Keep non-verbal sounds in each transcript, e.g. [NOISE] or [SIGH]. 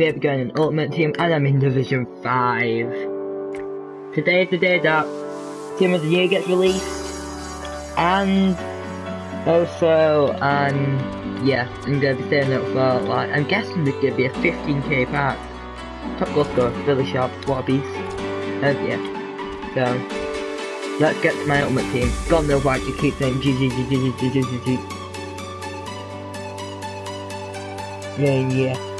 gonna be going in Ultimate Team and I'm in Division 5. Today is the day that Team of the Year gets released. And also, um, yeah, I'm gonna be staying up for like, I'm guessing there's gonna be a 15k pack. Top goal scorer, really sharp, what a beast. And yeah, so, let's get to my Ultimate Team. God knows why I keep saying GG. Yeah, yeah.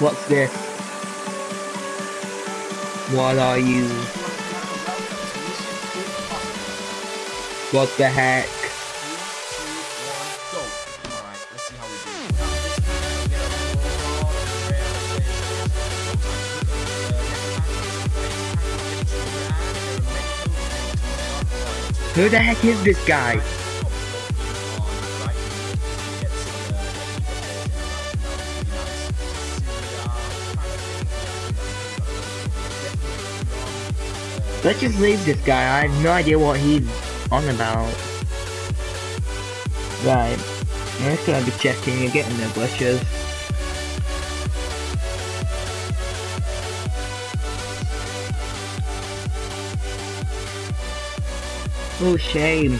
What's this? What are you? What the heck? Who the heck is this guy? Let's just leave this guy. I have no idea what he's on about. Right. I'm just gonna be checking. You're getting the glitches. Oh, shame.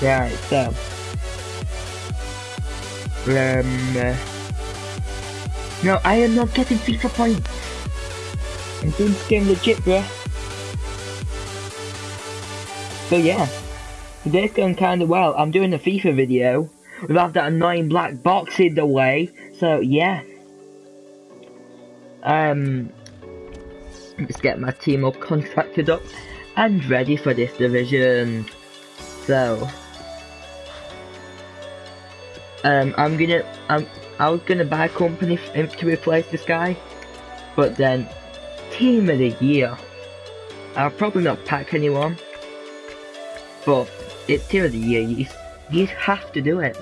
Right, so. Um. uh, no, I am not getting FIFA points. I'm doing this game legit, bruh. So yeah, today's going kinda well. I'm doing a FIFA video without that annoying black box in the way. So yeah. Um, let's get my team all contracted up and ready for this division. So, um, I'm gonna, I'm, I was gonna buy a company to replace this guy, but then team of the year. I'll probably not pack anyone, but it's team of the year. You, you have to do it.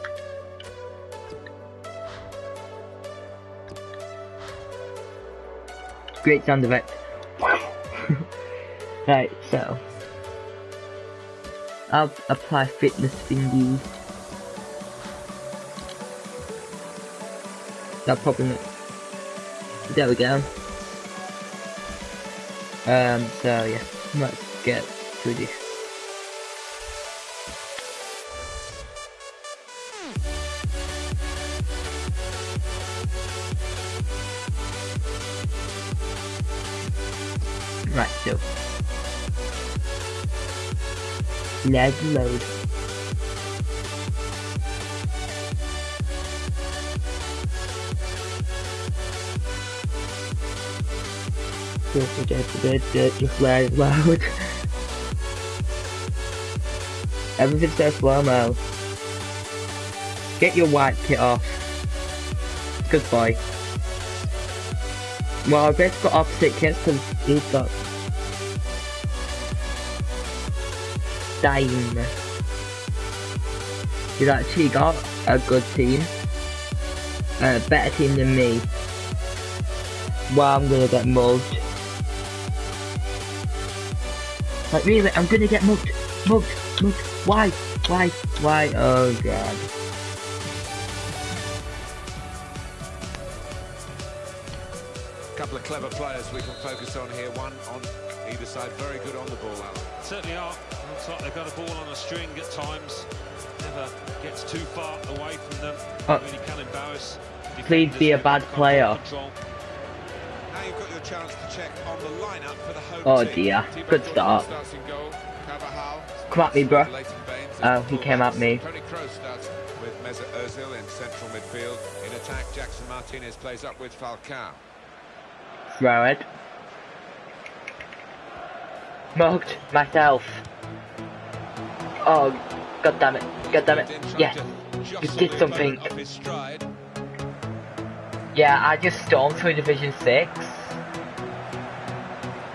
Great sound effect. [LAUGHS] right, so I'll apply fitness thingy. That probably. There we go. Um, so yeah, let's get to this. Right, so let's load. Just let it load. Everything's so slow mo. Get your white kit off. Goodbye. Well, I have got opposite kits because he's got Dime. He's actually got a good team. A better team than me. Well, I'm gonna get mugged. Like really, I'm gonna get mugged. Mugged. Mugged. Why? Why? Why? Oh god. couple of clever players we can focus on here. One on either side, very good on the ball, Alan. Certainly are. Looks like they've got a ball on a string at times. Never gets too far away from them. Oh. Really can embarrass. Please be a bad player. control. You've got your chance to check on the lineup for the home Oh dear. Good start. starts in goal. Carvajal Come at me, starts bruh. with Leighton Baines Oh, he came at me. Toni Kroos starts with Mesut Ozil in central midfield. In attack, Jackson Martinez plays up with Falcao. Throw it. Mugged myself. Oh, god damn it. God damn it. Yes. You did something. opponent off his stride. Yeah, I just stormed through Division 6.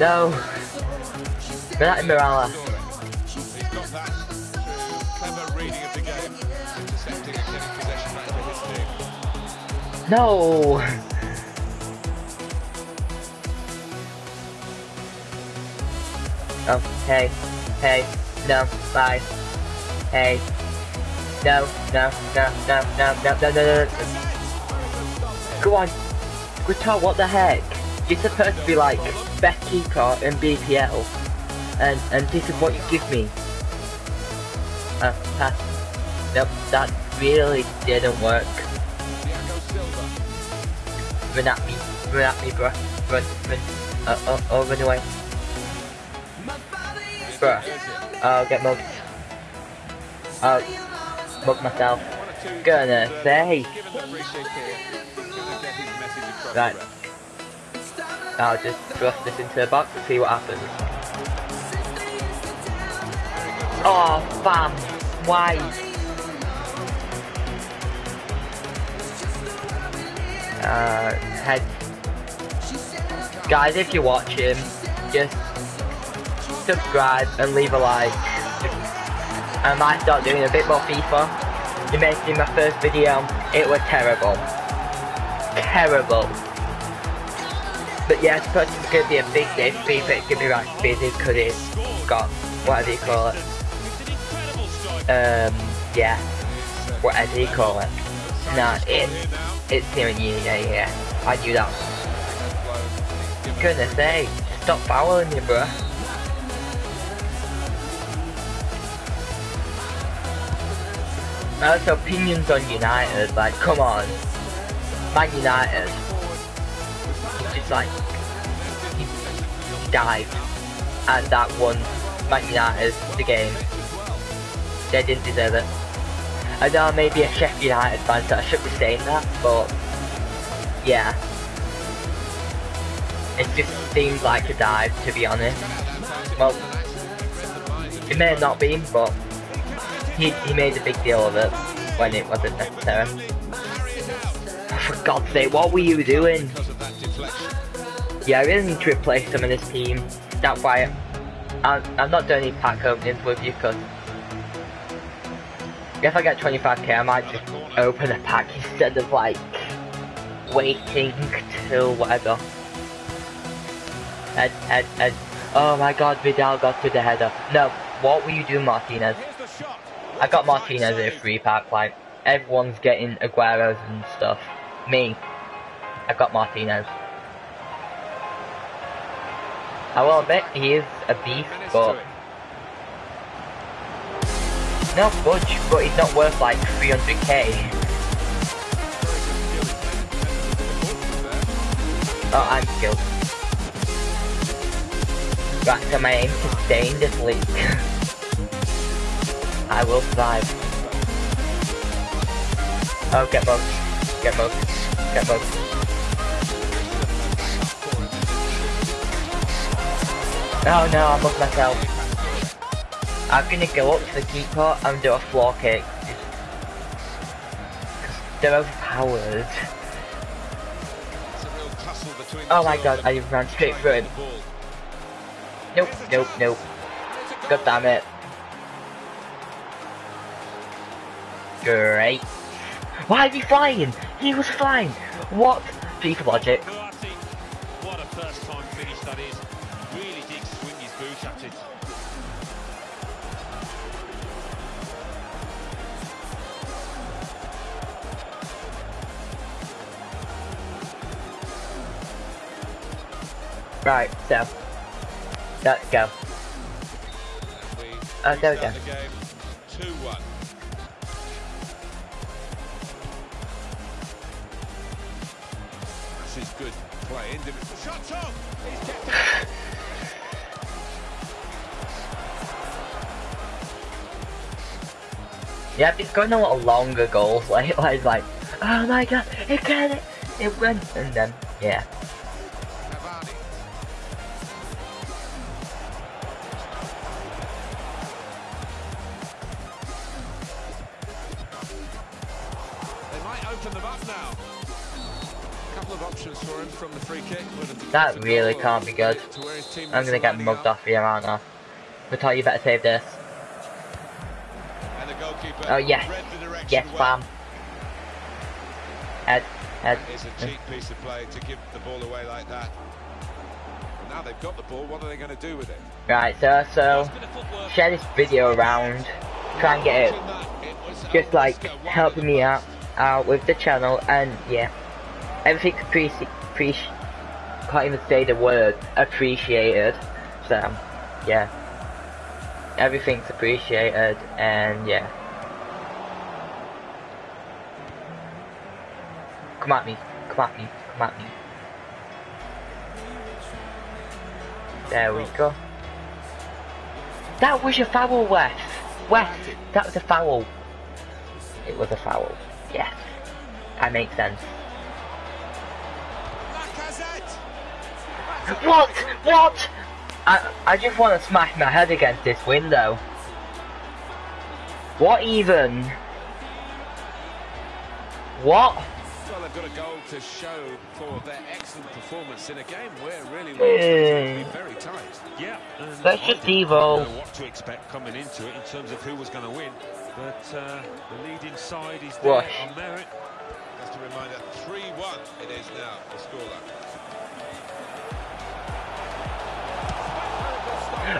No. Mirala. That team. No. Oh, hey. Hey. No. Bye. Hey. No. No. No. No. No. No. No. No. No. no. Go on. Guitar, what the heck? You're supposed to be like best keeper in BPL. And and this is what you give me. Uh, pass. Nope, that really didn't work. Run at me, run at me, bruh. Run, run. Uh, oh, oh, run away. Bruh. I'll get mugged. I'll mug myself. Gonna say. given I'll just thrust this into the box and see what happens. Oh, fam. Why? Uh, head. Guys, if you're watching, just subscribe and leave a like. I might start doing a bit more FIFA. You may see my first video, it was terrible. Terrible. But yeah, I suppose it's gonna be a big day for FIFA, it's gonna be like busy because it's got, whatever you call it, It's um, yeah, whatever you call it. Nah, it, Here now. it's Team you, yeah, yeah, I knew that. Goodness sake, stop fouling me, bruh. That's opinions on United, like, come on. Man United. Like, he dived and that one Man United the game. They didn't deserve it. I know I may be a Sheffield United fan, so I should be saying that, but yeah. It just seemed like a dive, to be honest. Well, it may have not been, but he, he made a big deal of it when it wasn't necessary. For God's sake, what were you doing? Yeah, I really need to replace some of this team. That's why I'm, I'm not doing any pack openings with you, because if I get 25k, I might just open a pack instead of like waiting till whatever. Head, head, head. Oh my god, Vidal got to the header. No, what will you do, Martinez? I got Martinez at a free pack, like, everyone's getting Aguero's and stuff. Me, I got Martinez. Oh, I will admit, he is a beast, but to no budge, but he's not worth like 300k. Oh, I'm skilled. Right, so my aim to stay in this league. [LAUGHS] I will survive. Oh, get bugged. Get bugged. Get bugged. Oh no, I bugged myself. I'm gonna go up to the keeper and do a floor kick. Cause they're overpowered. Oh my god, I ran straight through him. Nope, nope, nope. God damn it. Great. Why is he flying? He was flying. What? FIFA logic. Right, so. Let's go. Oh, there we go. This is good play. Individual shots off! He's [LAUGHS] Yep, going a lot longer goals. Like, [LAUGHS] like, like, oh my god, it got it, it went, and then, yeah. That really can't be good. to where his teammates I'm gonna get mugged off here, aren't I? But you better save this. And the goalkeeper Oh yes, the yes, bam. Head, head. That is a cheap piece of play to give the ball away like that. Now they've got the ball, what are they going to do with it? Right, so, so, Nice bit of footwork. share this video around. Try and get it Watching that, it was just like helping me out out with the channel and yeah everything's appreci appreci can't even say the word appreciated. So yeah. Everything's appreciated and yeah. Come at me. Come at me. Come at me. There we go. That was a foul Wes. Wes that was a foul. It was a foul. Yes. That makes sense. What? What? I, I just want to smash my head against this window. What even? What? Well, they've got a goal to show for their excellent performance in a game where really was Hmm. to be very tight. Yeah. and just didn't know what to expect coming into it in terms of who was going to win. But uh, the leading side is Wash. there on merit. Just a reminder, 3-1 it is now, the scoreline.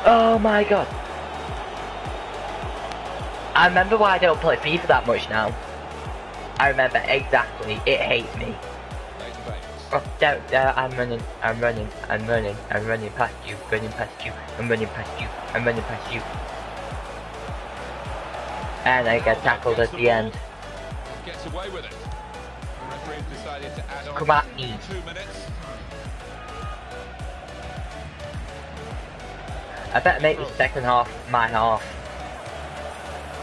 Oh my god. I remember why I don't play FIFA that much now. I remember exactly. It hates me. Oh, there, uh, I'm running, I'm running, I'm running, I'm running past you, running past you, I'm running past you, I'm running past you. And I get tackled at the end. Gets away with it. The referee decided to add on Come at me. two minutes. I better make the second half my half.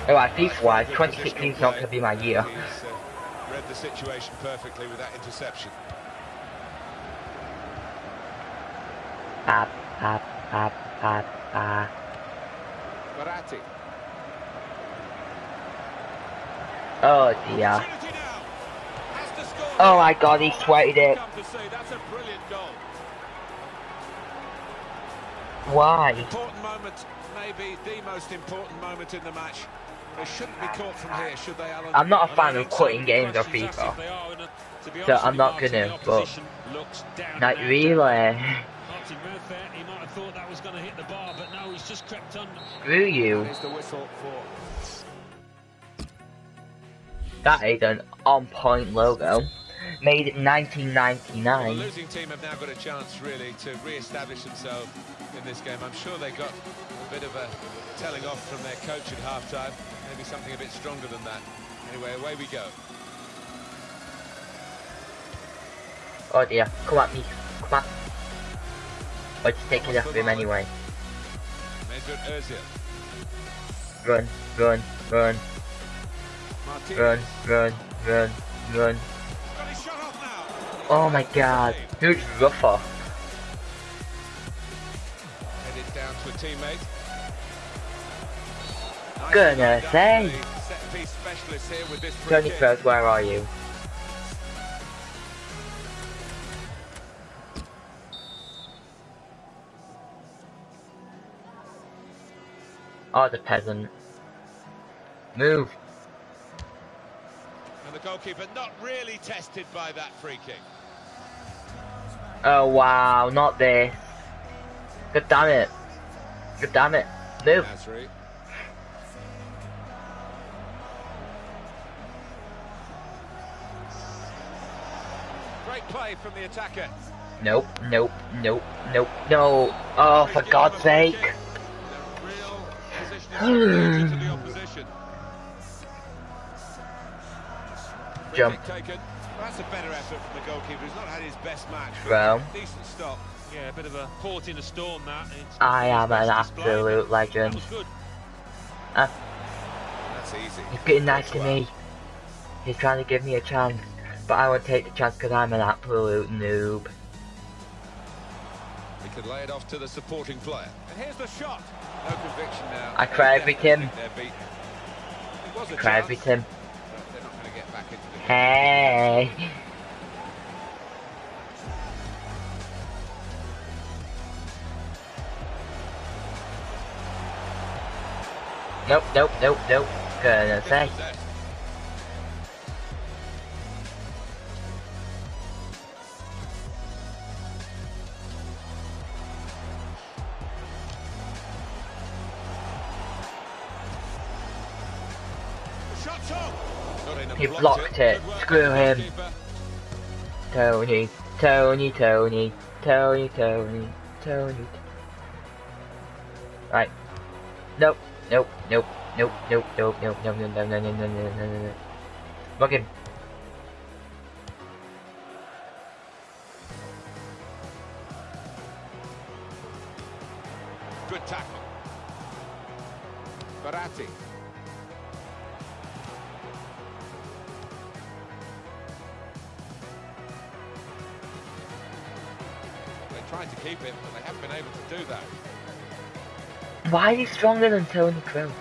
Oh, I FIFA wise, 2016 is not going to be my year. He's uh, read the situation perfectly with that interception. Oh dear. Opportunity now. Has to score. Oh my god, he sweated it. Why? Important moment, maybe the most important moment in the match. They shouldn't be caught from here, should they, Alan? I'm not a fan of quitting games asked FIFA. if they are, and, to be So I'm not gonna, but- opposition looks down Like really? Martin Murphy, he might have thought that was going to hit the bar, but no, he's just crept under. Screw you. That is the whistle for That is an on point logo. Made in Well, 1999. the losing team have now got a chance, really, to re-establish themselves in this game. I'm sure they got a bit of a telling off from their coach at half-time. Maybe something a bit stronger than that. Anyway, away we go. Oh dear, come at me, come at I'll just take it off him anyway. Run, run, run, Martinez. run, run, run, run. Oh my god, Huge rougher? Headed down to a teammate. Goodness done sake. by the set-piece specialist here with this free Tony kick. Kroos, where are you? Oh, the peasant. Move. And the goalkeeper not really tested by that free kick. Oh wow, not there. God damn it. God damn it. Move. Nasri. Great play from the attacker. Nope, nope, nope, nope, no. Oh, for God's sake. The real position of superiority [SIGHS] to the opposition. Free Jump. Kick that's a better effort from the goalkeeper. He's not had his best match. but Throw. Decent stop. Yeah, a bit of a port in a storm that. It's I am an best display, absolute legend. That was good. Uh, That's That's easy. He's getting nice to me. He's trying to give me a chance. But I won't take the chance because I'm an absolute noob. He could lay it off to the supporting player. And here's the shot. No conviction now. I cried with him. They're beaten. It Cried with him. Hey. Nope, nope, nope, nope. Gonna say. Blocked it. Screw him. Tony, Tony, Tony, Tony, Tony, Tony. Right. Nope, nope, nope, nope, nope, nope, nope, nope, no, no, no, no, no, no, no, no, stronger than Toni Kroos?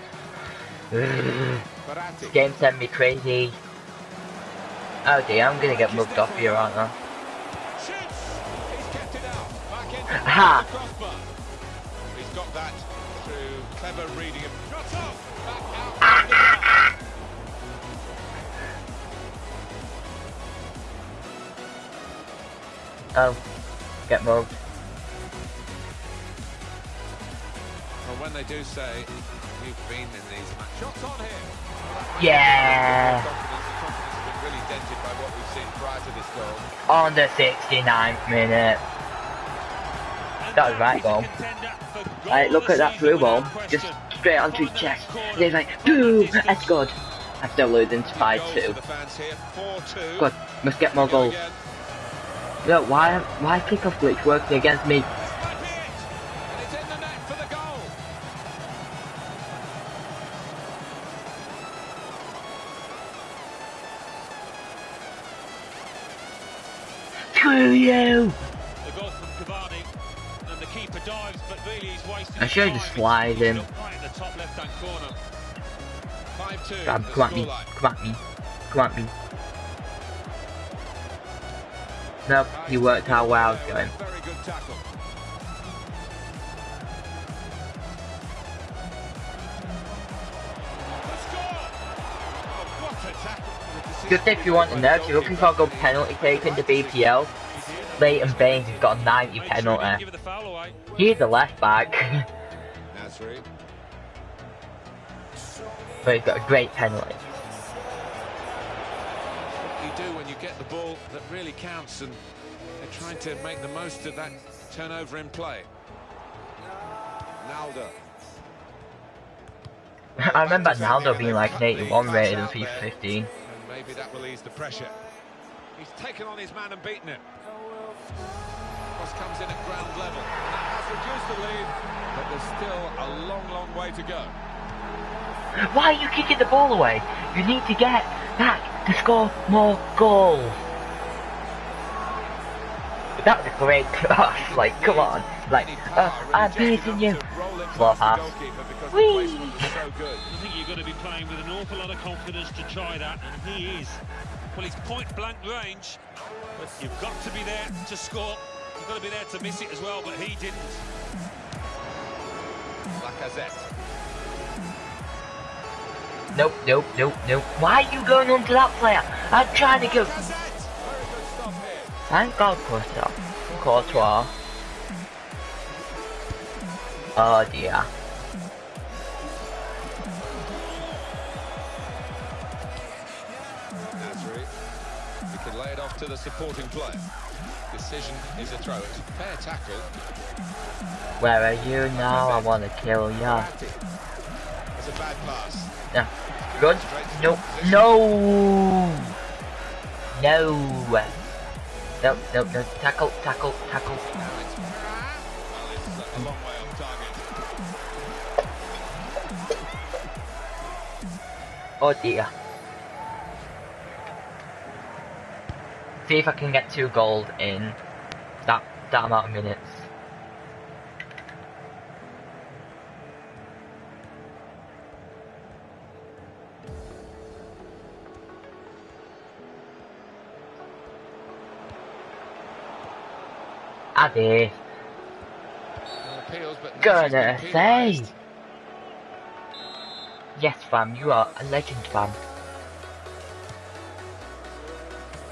this game sent me crazy. Oh dear, I'm gonna get mugged off here, aren't I? Shoots. He's kept it out. Back in. Ha! He's got that through clever reading of shots off. Back out. of the ah, box. Ah, ah. Oh, get mugged. When they do say you've been in these matches. Shots on here. Yeah! Confidence, the confidence been really dented by what we've seen prior to this goal. On the 69th minute. That was right goal. Right, look at that through ball. Just straight onto his chest. And he's like, boom! That's good. I'm still losing to 5-2. for the fans here. 4-2. Good. Must get more goals. Again. Look, why why kickoff glitch working against me? Screw you! I should have just flies him. Grab, come at me, come at me, come at me. Nope, he worked out well I was going. Just if you want to know, if you're looking for a good penalty taken to BPL, Leighton Baines has got a 90 Make sure he didn't penalty. give the. He's a left back, Nasri. but he's got a great penalty. What you do when you get the ball that really counts and they're trying to make the most of that turnover in play. Naldo. [LAUGHS] I remember Naldo being like an 81 rated in FIFA 15. And maybe that will ease the pressure. He's taken on his man and beaten it. Cross comes in at ground level. And that has reduced the lead, but there's still a long, long way to go. Why are you kicking the ball away? You need to get back to score more goals. That was a great [LAUGHS] cross, like, come on. Like, uh, I'm beating you. Slow pass. Whee! So. I think you've got to be playing with an awful lot of confidence to try that, and he is. Well, he's point blank range, but you've got to be there to score. You've got to be there to miss it as well, but he didn't. Lacazette. Nope, nope, nope, nope. Why are you going on to that player? I'm trying to go. Lacazette! Very good stop here. Thank God Courtois. Courtois. Oh dear. Nasri. He can lay it off to the supporting player. Decision is a throw. It's a fair tackle. Where are you now? I wanna kill ya. Verratti. It's a bad pass. Yeah. Good. No. No. No. No, no, no. Tackle, tackle, tackle. Oh dear. See if I can get two gold in that that amount of minutes. No gonna say. Fam, you are a legend, fam.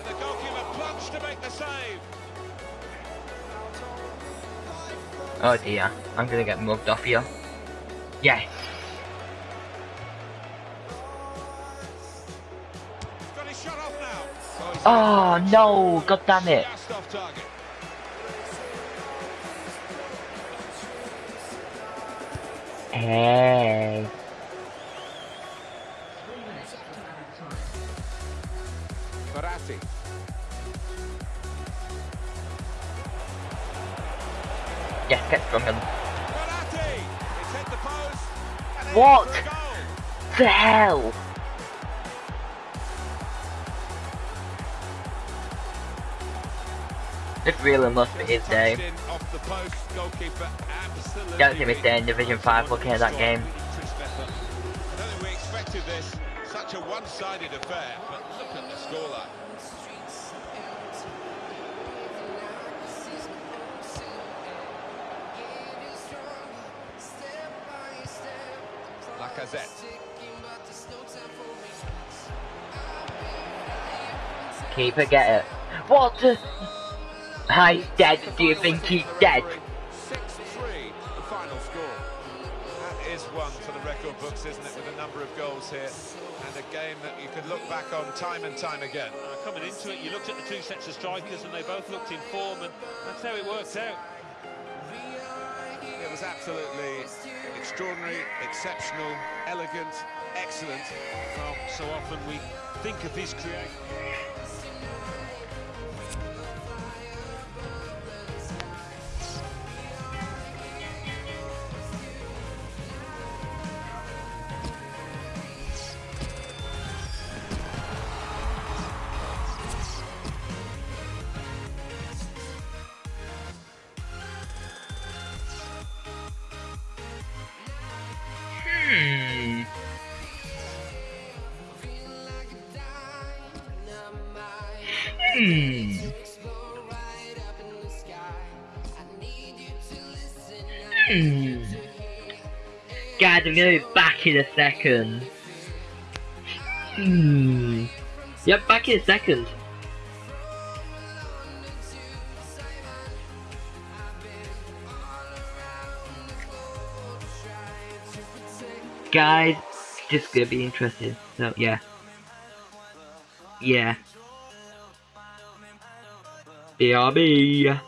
The goalkeeper plunged to make the save. Oh dear, I'm gonna get mugged off here. Yes. Got his shot off now. he's Oh no, god damn it. just off target. Hey. Get stronger. Verratti! It's hit the post. and What? for a goal. The hell? This really must be his day. touched in off the post. Goalkeeper absolutely Don't give me stay in Division 5 looking at that game. I don't think we expected this. Such a one-sided affair, but look at the scoreline. Lacazette. Keep it, get it. What the? Hi, dead. Do you think he's dead? 6-3, the final score. That is one for the record books, isn't it, with a number of goals here, and a game that you could look back on time and time again. Uh, coming into it, you looked at the two sets of strikers and they both looked in form, and that's how it worked out. It was absolutely extraordinary, exceptional, elegant, excellent. Well, so often we think of his creation. Guys, I'm gonna be back in a second. Hmm. Yep, back in a second. Guys, just gonna be interested. So yeah. Yeah. BRB.